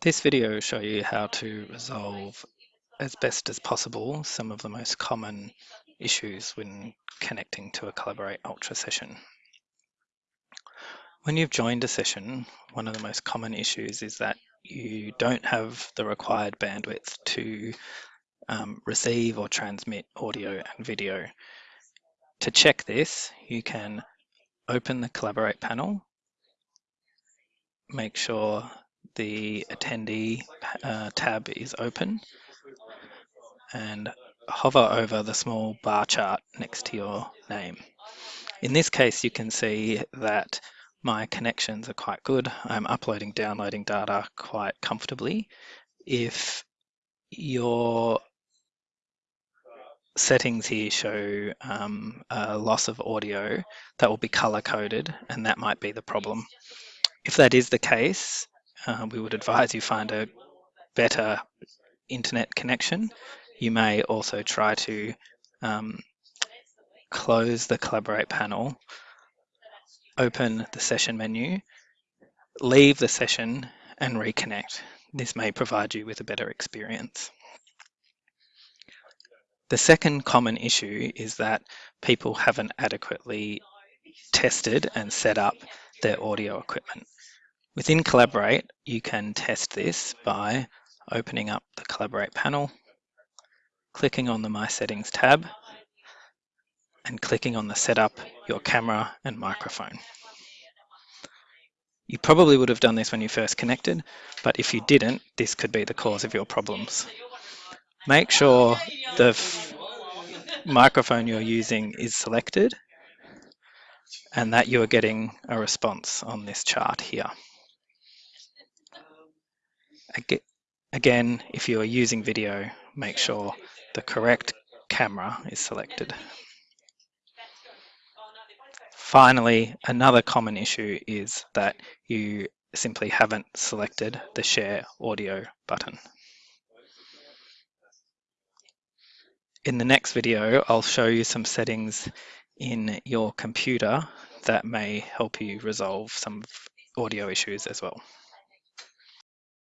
This video will show you how to resolve as best as possible some of the most common issues when connecting to a Collaborate Ultra session. When you've joined a session, one of the most common issues is that you don't have the required bandwidth to um, receive or transmit audio and video. To check this, you can open the Collaborate panel, make sure the attendee uh, tab is open and hover over the small bar chart next to your name. In this case, you can see that my connections are quite good. I'm uploading, downloading data quite comfortably. If your settings here show um, a loss of audio, that will be color coded and that might be the problem. If that is the case, uh, we would advise you find a better internet connection. You may also try to um, close the Collaborate panel, open the session menu, leave the session and reconnect. This may provide you with a better experience. The second common issue is that people haven't adequately tested and set up their audio equipment. Within Collaborate, you can test this by opening up the Collaborate panel, clicking on the My Settings tab, and clicking on the Setup your camera and microphone. You probably would have done this when you first connected, but if you didn't, this could be the cause of your problems. Make sure the microphone you're using is selected and that you are getting a response on this chart here. Again, if you are using video, make sure the correct camera is selected. Finally, another common issue is that you simply haven't selected the share audio button. In the next video, I'll show you some settings in your computer that may help you resolve some audio issues as well.